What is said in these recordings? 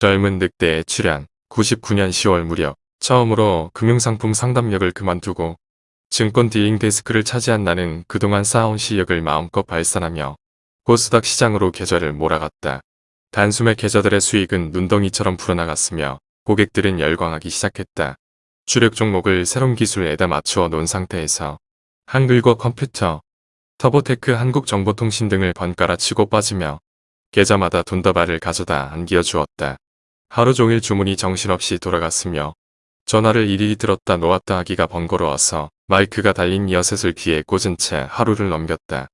젊은 늑대의 출현 99년 10월 무렵 처음으로 금융상품 상담역을 그만두고 증권 dealing desk를 차지한 나는 그동안 쌓아온 실력을 마음껏 발산하며 코스닥 시장으로 계좌를 몰아갔다. 단숨에 계좌들의 수익은 눈덩이처럼 불어나갔으며 고객들은 열광하기 시작했다. 주력 종목을 새롬기술에다 맞추어 놓은 상태에서 한글과 컴퓨터, 터보테크 한국정보통신 등을 번갈아 치고 빠지며 계좌마다 돈다발을 가져다 안겨 주었다. 하루 종일 주문이 정신없이 돌아갔으며 전화를 일일이 들었다 놓았다 하기가 번거로워서 마이크가 달린 이어셋을 귀에 꽂은 채 하루를 넘겼다.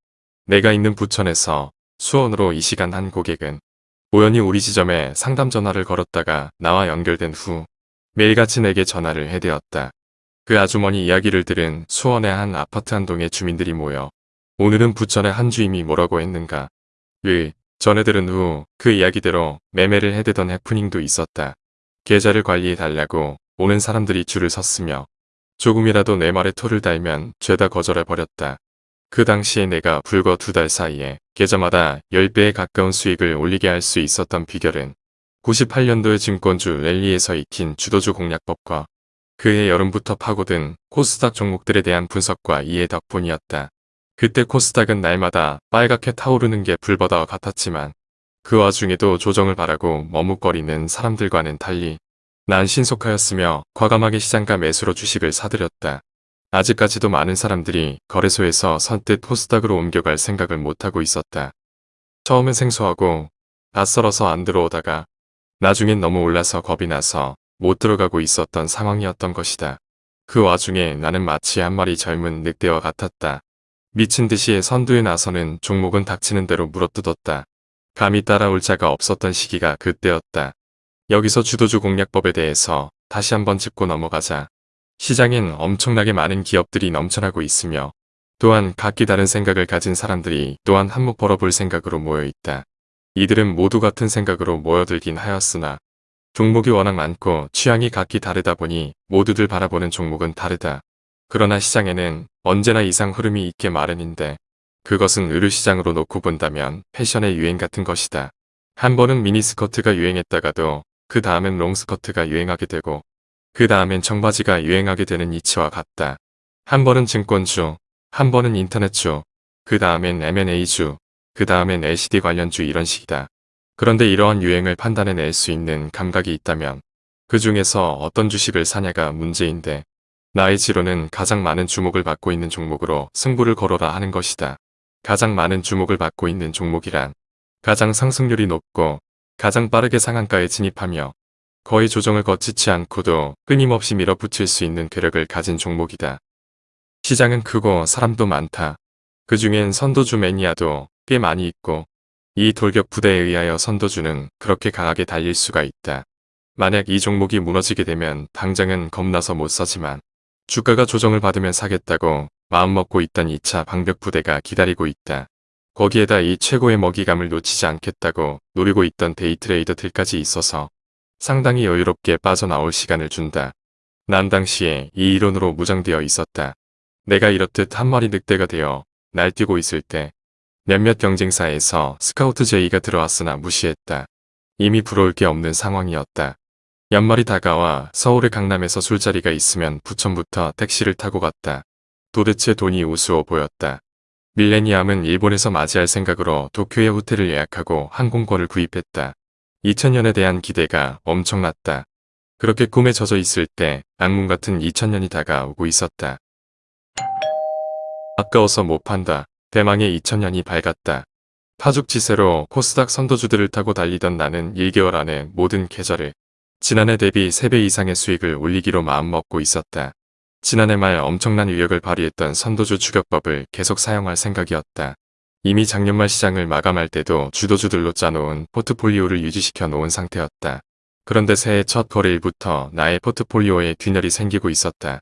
내가 있는 부천에서 수원으로 이 시간 한 고객은 우연히 우리 지점에 상담 전화를 걸었다가 나와 연결된 후 매일같이 내게 전화를 해대었다. 그 아주머니 이야기를 들은 수원의 한 아파트 한 동의 주민들이 모여 오늘은 부천의 한 주임이 뭐라고 했는가 를 전해 들은 후 그 이야기대로 매매를 해대던 해프닝도 있었다. 계좌를 관리해달라고 오는 사람들이 줄을 섰으며 조금이라도 내 말에 토를 달면 죄다 거절해버렸다. 그 당시에 내가 불과 두 달 사이에 계좌마다 10배에 가까운 수익을 올리게 할 수 있었던 비결은 98년도의 증권주 랠리에서 익힌 주도주 공략법과 그해 여름부터 파고든 코스닥 종목들에 대한 분석과 이해 덕분이었다. 그때 코스닥은 날마다 빨갛게 타오르는 게 불바다와 같았지만 그 와중에도 조정을 바라고 머뭇거리는 사람들과는 달리 난 신속하였으며 과감하게 시장가 매수로 주식을 사들였다. 아직까지도 많은 사람들이 거래소에서 선뜻 코스닥으로 옮겨갈 생각을 못하고 있었다. 처음엔 생소하고 낯설어서 안 들어오다가 나중엔 너무 올라서 겁이 나서 못 들어가고 있었던 상황이었던 것이다. 그 와중에 나는 마치 한 마리 젊은 늑대와 같았다. 미친 듯이 선두에 나서는 종목은 닥치는 대로 물어뜯었다. 감히 따라올 자가 없었던 시기가 그때였다. 여기서 주도주 공략법에 대해서 다시 한번 짚고 넘어가자. 시장엔 엄청나게 많은 기업들이 넘쳐나고 있으며 또한 각기 다른 생각을 가진 사람들이 또한 한몫 벌어볼 생각으로 모여있다. 이들은 모두 같은 생각으로 모여들긴 하였으나 종목이 워낙 많고 취향이 각기 다르다 보니 모두들 바라보는 종목은 다르다. 그러나 시장에는 언제나 이상 흐름이 있게 마련인데 그것은 의류시장으로 놓고 본다면 패션의 유행 같은 것이다. 한 번은 미니스커트가 유행했다가도 그 다음엔 롱스커트가 유행하게 되고 그 다음엔 청바지가 유행하게 되는 이치와 같다. 한 번은 증권주, 한 번은 인터넷주, 그 다음엔 M&A주, 그 다음엔 LCD 관련주 이런 식이다. 그런데 이러한 유행을 판단해낼 수 있는 감각이 있다면 그 중에서 어떤 주식을 사냐가 문제인데 나의 지로는 가장 많은 주목을 받고 있는 종목으로 승부를 걸어라 하는 것이다. 가장 많은 주목을 받고 있는 종목이란 가장 상승률이 높고 가장 빠르게 상한가에 진입하며 거의 조정을 거치지 않고도 끊임없이 밀어붙일 수 있는 괴력을 가진 종목이다. 시장은 크고 사람도 많다. 그 중엔 선도주 매니아도 꽤 많이 있고 이 돌격 부대에 의하여 선도주는 그렇게 강하게 달릴 수가 있다. 만약 이 종목이 무너지게 되면 당장은 겁나서 못 사지만 주가가 조정을 받으면 사겠다고 마음먹고 있던 2차 방벽 부대가 기다리고 있다. 거기에다 이 최고의 먹이감을 놓치지 않겠다고 노리고 있던 데이트레이더들까지 있어서 상당히 여유롭게 빠져나올 시간을 준다. 난 당시에 이 이론으로 무장되어 있었다. 내가 이렇듯 한 마리 늑대가 되어 날뛰고 있을 때 몇몇 경쟁사에서 스카우트 제의가 들어왔으나 무시했다. 이미 부러울 게 없는 상황이었다. 연말이 다가와 서울의 강남에서 술자리가 있으면 부천부터 택시를 타고 갔다. 도대체 돈이 우스워 보였다. 밀레니엄은 일본에서 맞이할 생각으로 도쿄의 호텔을 예약하고 항공권을 구입했다. 2000년에 대한 기대가 엄청났다. 그렇게 꿈에 젖어 있을 때 악몽 같은 2000년이 다가오고 있었다. 아까워서 못 판다. 대망의 2000년이 밝았다. 파죽지세로 코스닥 선도주들을 타고 달리던 나는 1개월 안에 모든 계절을 지난해 대비 3배 이상의 수익을 올리기로 마음먹고 있었다. 지난해 말 엄청난 위력을 발휘했던 선도주 추격법을 계속 사용할 생각이었다. 이미 작년 말 시장을 마감할 때도 주도주들로 짜놓은 포트폴리오를 유지시켜 놓은 상태였다. 그런데 새해 첫 거래일부터 나의 포트폴리오에 균열이 생기고 있었다.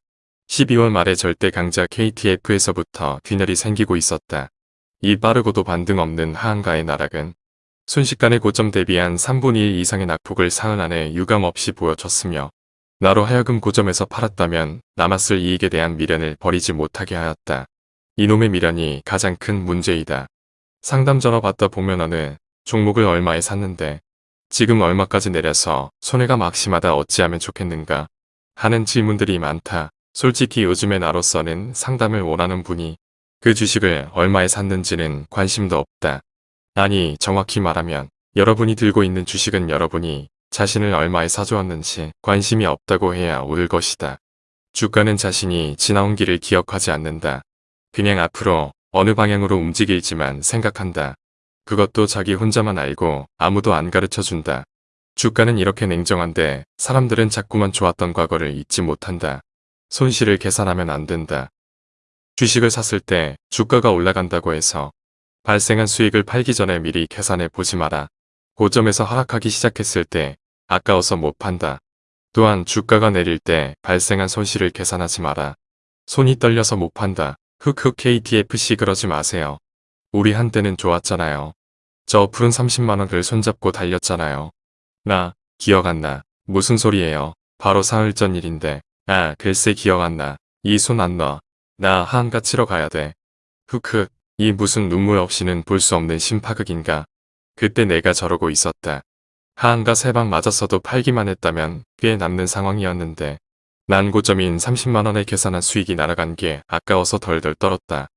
12월 말에 절대 강자 KTF에서부터 균열이 생기고 있었다. 이 빠르고도 반등 없는 하한가의 나락은 순식간에 고점 대비한 3분의 1 이상의 낙폭을 사흘 안에 유감 없이 보여줬으며 나로 하여금 고점에서 팔았다면 남았을 이익에 대한 미련을 버리지 못하게 하였다. 이놈의 미련이 가장 큰 문제이다. 상담 전화 받다 보면 어느 종목을 얼마에 샀는데 지금 얼마까지 내려서 손해가 막심하다 어찌하면 좋겠는가 하는 질문들이 많다. 솔직히 요즘에 나로서는 상담을 원하는 분이 그 주식을 얼마에 샀는지는 관심도 없다. 아니 정확히 말하면 여러분이 들고 있는 주식은 여러분이 자신을 얼마에 사주었는지 관심이 없다고 해야 옳을 것이다. 주가는 자신이 지나온 길을 기억하지 않는다. 그냥 앞으로 어느 방향으로 움직일지만 생각한다. 그것도 자기 혼자만 알고 아무도 안 가르쳐준다. 주가는 이렇게 냉정한데 사람들은 자꾸만 좋았던 과거를 잊지 못한다. 손실을 계산하면 안 된다. 주식을 샀을 때 주가가 올라간다고 해서 발생한 수익을 팔기 전에 미리 계산해 보지 마라. 고점에서 하락하기 시작했을 때 아까워서 못 판다. 또한 주가가 내릴 때 발생한 손실을 계산하지 마라. 손이 떨려서 못 판다. 흑흑 KTFC 그러지 마세요. 우리 한때는 좋았잖아요. 저 푸른 30만원을 손잡고 달렸잖아요. 나 기억 안 나. 무슨 소리예요. 바로 사흘 전 일인데. 아 글쎄 기억 안 나. 이 손 안 놔. 나 한가 치러 가야 돼. 흑흑 이 무슨 눈물 없이는 볼 수 없는 심파극인가. 그때 내가 저러고 있었다. 하한가 세 방 맞았어도 팔기만 했다면 꽤 남는 상황이었는데 난 고점인 30만원에 계산한 수익이 날아간 게 아까워서 덜덜 떨었다.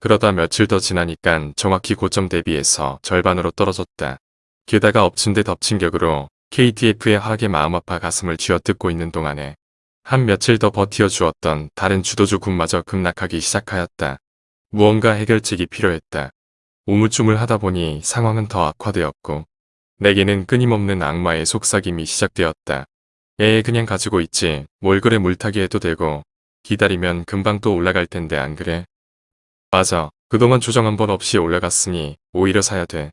그러다 며칠 더 지나니깐 정확히 고점 대비해서 절반으로 떨어졌다. 게다가 엎친 데 덮친 격으로 KTF의 하락에 마음 아파 가슴을 쥐어뜯고 있는 동안에 한 며칠 더 버티어 주었던 다른 주도주 군마저 급락하기 시작하였다. 무언가 해결책이 필요했다. 우물쭈물 하다 보니 상황은 더 악화되었고 내게는 끊임없는 악마의 속삭임이 시작되었다. 애 그냥 가지고 있지 뭘 그래 물타기 해도 되고 기다리면 금방 또 올라갈 텐데 안 그래? 맞아. 그동안 조정 한 번 없이 올라갔으니 오히려 사야 돼.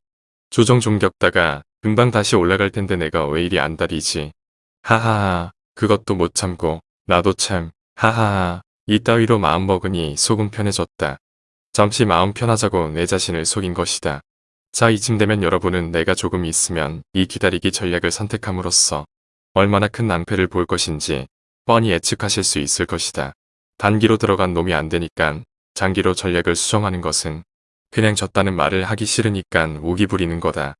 조정 좀 겪다가 금방 다시 올라갈 텐데 내가 왜 이리 안달이지. 하하하 그것도 못 참고 나도 참 하하하 이따위로 마음먹으니 속은 편해졌다. 잠시 마음 편하자고 내 자신을 속인 것이다. 자 이쯤 되면 여러분은 내가 조금 있으면 이 기다리기 전략을 선택함으로써 얼마나 큰 낭패를 볼 것인지 뻔히 예측하실 수 있을 것이다. 단기로 들어간 놈이 안 되니깐 장기로 전략을 수정하는 것은 그냥 졌다는 말을 하기 싫으니깐 우기 부리는 거다.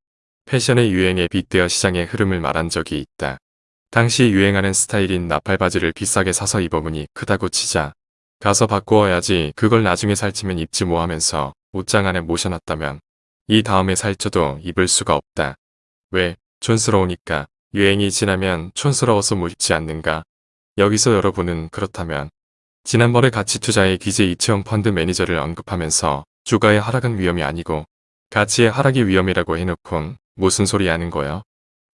패션의 유행에 빗대어 시장의 흐름을 말한 적이 있다. 당시 유행하는 스타일인 나팔 바지를 비싸게 사서 입어보니 크다고 치자 가서 바꾸어야지 그걸 나중에 살찌면 입지 뭐 하면서 옷장 안에 모셔놨다면 이 다음에 살쪄도 입을 수가 없다. 왜? 촌스러우니까 유행이 지나면 촌스러워서 못 입지 않는가? 여기서 여러분은 그렇다면 지난번에 가치투자의 기재 이채원 펀드 매니저를 언급하면서 주가의 하락은 위험이 아니고 가치의 하락이 위험이라고 해놓곤 무슨 소리 하는 거요?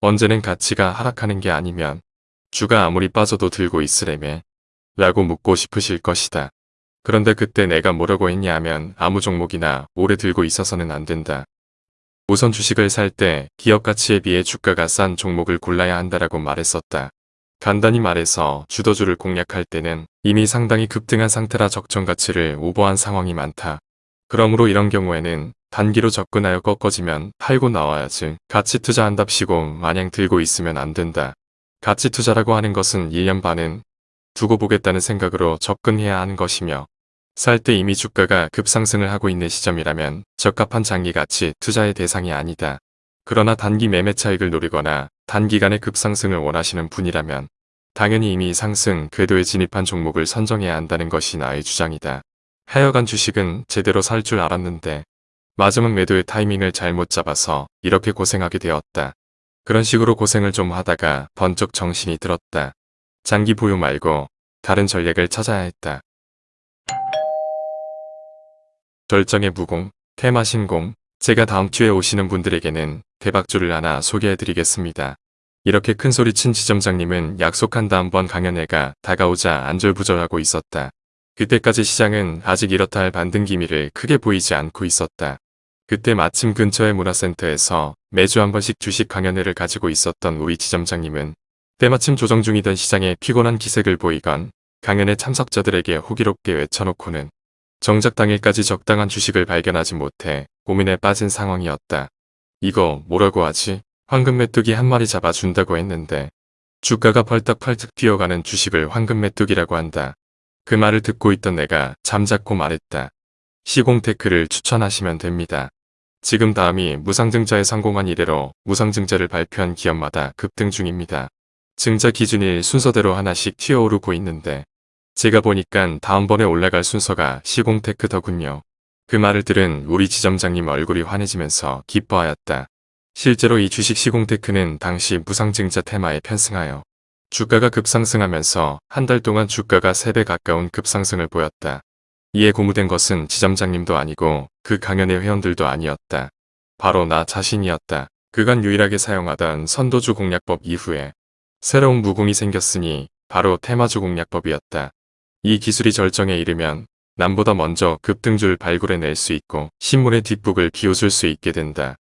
언제는 가치가 하락하는 게 아니면 주가 아무리 빠져도 들고 있으래매 라고 묻고 싶으실 것이다. 그런데 그때 내가 뭐라고 했냐 하면 아무 종목이나 오래 들고 있어서는 안 된다. 우선 주식을 살 때 기업 가치에 비해 주가가 싼 종목을 골라야 한다라고 말했었다. 간단히 말해서 주도주를 공략할 때는 이미 상당히 급등한 상태라 적정 가치를 오버한 상황이 많다. 그러므로 이런 경우에는 단기로 접근하여 꺾어지면 팔고 나와야지 가치 투자한답시고 마냥 들고 있으면 안 된다. 가치 투자라고 하는 것은 1년 반은 두고 보겠다는 생각으로 접근해야 하는 것이며 살 때 이미 주가가 급상승을 하고 있는 시점이라면 적합한 장기 가치 투자의 대상이 아니다. 그러나 단기 매매 차익을 노리거나 단기간의 급상승을 원하시는 분이라면 당연히 이미 상승 궤도에 진입한 종목을 선정해야 한다는 것이 나의 주장이다. 하여간 주식은 제대로 살 줄 알았는데 마지막 매도의 타이밍을 잘못 잡아서 이렇게 고생하게 되었다. 그런 식으로 고생을 좀 하다가 번쩍 정신이 들었다. 장기 보유 말고 다른 전략을 찾아야 했다. 절정의 무공, 테마 신공, 제가 다음 주에 오시는 분들에게는 대박주를 하나 소개해드리겠습니다. 이렇게 큰소리친 지점장님은 약속한 다음 번 강연회가 다가오자 안절부절하고 있었다. 그때까지 시장은 아직 이렇다 할 반등 기미를 크게 보이지 않고 있었다. 그때 마침 근처의 문화센터에서 매주 한 번씩 주식 강연회를 가지고 있었던 우리 지점장님은 때마침 조정 중이던 시장에 피곤한 기색을 보이건 강연회 참석자들에게 호기롭게 외쳐놓고는 정작 당일까지 적당한 주식을 발견하지 못해 고민에 빠진 상황이었다. 이거 뭐라고 하지? 황금 메뚜기 한 마리 잡아준다고 했는데 주가가 벌떡벌떡 뛰어가는 주식을 황금 메뚜기라고 한다. 그 말을 듣고 있던 내가 잠잡고 말했다. 시공테크를 추천하시면 됩니다. 지금 다음이 무상증자에 성공한 이래로 무상증자를 발표한 기업마다 급등 중입니다. 증자 기준일 순서대로 하나씩 튀어오르고 있는데 제가 보니깐 다음번에 올라갈 순서가 시공테크더군요. 그 말을 들은 우리 지점장님 얼굴이 환해지면서 기뻐하였다. 실제로 이 주식 시공테크는 당시 무상증자 테마에 편승하여 주가가 급상승하면서 한 달 동안 주가가 3배 가까운 급상승을 보였다. 이에 고무된 것은 지점장님도 아니고 그 강연의 회원들도 아니었다. 바로 나 자신이었다. 그간 유일하게 사용하던 선도주 공략법 이후에 새로운 무공이 생겼으니 바로 테마주 공략법이었다. 이 기술이 절정에 이르면 남보다 먼저 급등줄 발굴해낼 수 있고 신문의 뒷북을 비웃을 수 있게 된다.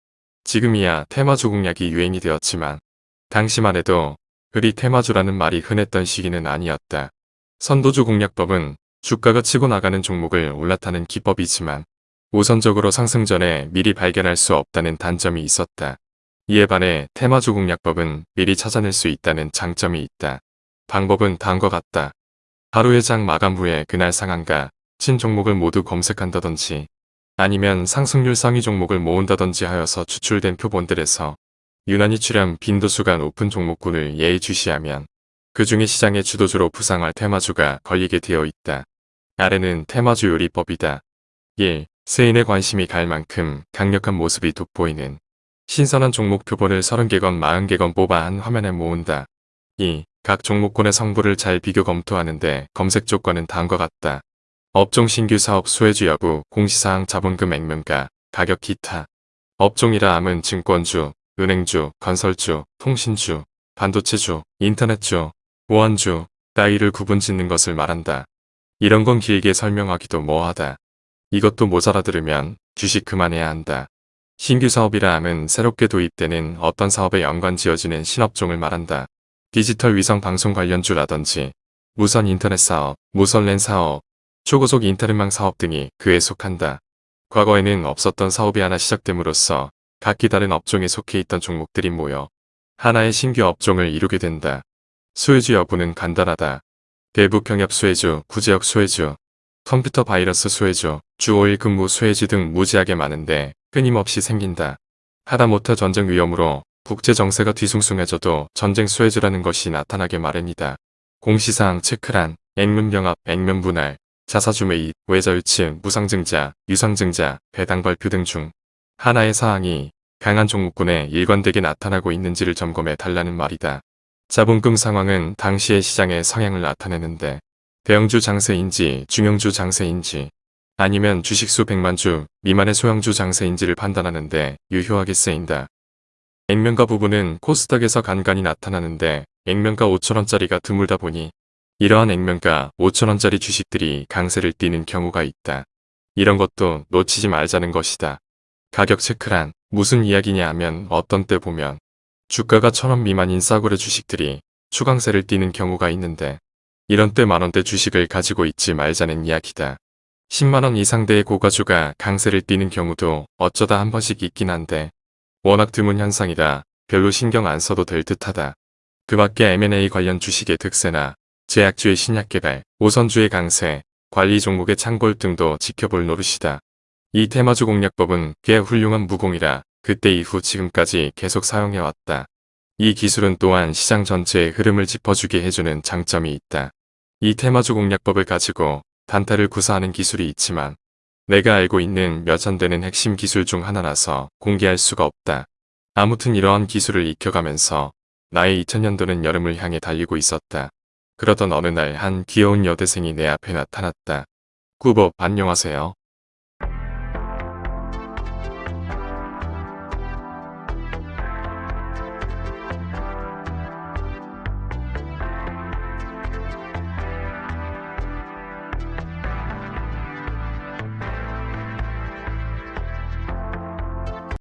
지금이야 테마주 공략이 유행이 되었지만 당시만 해도 그리 테마주라는 말이 흔했던 시기는 아니었다. 선도주 공략법은 주가가 치고 나가는 종목을 올라타는 기법이지만 우선적으로 상승 전에 미리 발견할 수 없다는 단점이 있었다. 이에 반해 테마주 공략법은 미리 찾아낼 수 있다는 장점이 있다. 방법은 다음과 같다. 하루의 장 마감 후에 그날 상한가, 친 종목을 모두 검색한다든지 아니면 상승률 상위 종목을 모은다든지 하여서 추출된 표본들에서 유난히 출현 빈도수가 높은 종목군을 예의주시하면 그 중에 시장의 주도주로 부상할 테마주가 걸리게 되어 있다. 아래는 테마주 요리법이다. 1. 세인의 관심이 갈 만큼 강력한 모습이 돋보이는 신선한 종목 표본을 30개건 40개건 뽑아 한 화면에 모은다. 2. 각 종목군의 성부를 잘 비교 검토하는데 검색 조건은 다음과 같다. 업종 신규 사업 수혜주 여부, 공시사항 자본금 액면가, 가격 기타. 업종이라 함은 증권주, 은행주, 건설주, 통신주, 반도체주, 인터넷주, 보안주, 따위를 구분 짓는 것을 말한다. 이런 건 길게 설명하기도 뭐하다. 이것도 모자라 들으면 주식 그만해야 한다. 신규 사업이라 함은 새롭게 도입되는 어떤 사업에 연관 지어지는 신업종을 말한다. 디지털 위성 방송 관련주라든지 무선 인터넷 사업, 무선 랜 사업, 초고속 인터넷망 사업 등이 그에 속한다. 과거에는 없었던 사업이 하나 시작됨으로써 각기 다른 업종에 속해 있던 종목들이 모여 하나의 신규 업종을 이루게 된다. 수혜주 여부는 간단하다. 대북 경협 수혜주, 구제역 수혜주, 컴퓨터 바이러스 수혜주, 주 5일 근무 수혜주 등 무지하게 많은데 끊임없이 생긴다. 하다못해 전쟁 위험으로 국제 정세가 뒤숭숭해져도 전쟁 수혜주라는 것이 나타나게 마련이다. 공시사항 체크란, 액면병합, 액면분할, 자사주 매입, 외저유치, 무상증자, 유상증자, 배당발표 등 중 하나의 사항이 강한 종목군에 일관되게 나타나고 있는지를 점검해 달라는 말이다. 자본금 상황은 당시의 시장의 성향을 나타내는데 대형주 장세인지 중형주 장세인지 아니면 주식수 100만주 미만의 소형주 장세인지를 판단하는데 유효하게 쓰인다. 액면가 부분은 코스닥에서 간간히 나타나는데 액면가 5천원짜리가 드물다 보니 이러한 액면가 5천원짜리 주식들이 강세를 띠는 경우가 있다. 이런 것도 놓치지 말자는 것이다. 가격 체크란 무슨 이야기냐 하면 어떤 때 보면 주가가 천원 미만인 싸구려 주식들이 추강세를 띠는 경우가 있는데 이런 때 만원대 주식을 가지고 있지 말자는 이야기다. 10만원 이상대의 고가주가 강세를 띠는 경우도 어쩌다 한 번씩 있긴 한데 워낙 드문 현상이라 별로 신경 안 써도 될 듯하다. 그 밖에 M&A 관련 주식의 특세나 제약주의 신약 개발, 오선주의 강세, 관리 종목의 창골 등도 지켜볼 노릇이다. 이 테마주 공략법은 꽤 훌륭한 무공이라 그때 이후 지금까지 계속 사용해왔다. 이 기술은 또한 시장 전체의 흐름을 짚어주게 해주는 장점이 있다. 이 테마주 공략법을 가지고 단타를 구사하는 기술이 있지만 내가 알고 있는 몇천 되는 핵심 기술 중 하나라서 공개할 수가 없다. 아무튼 이러한 기술을 익혀가면서 나의 2000년도는 여름을 향해 달리고 있었다. 그러던 어느 날 한 귀여운 여대생이 내 앞에 나타났다. 꾸법 안녕하세요.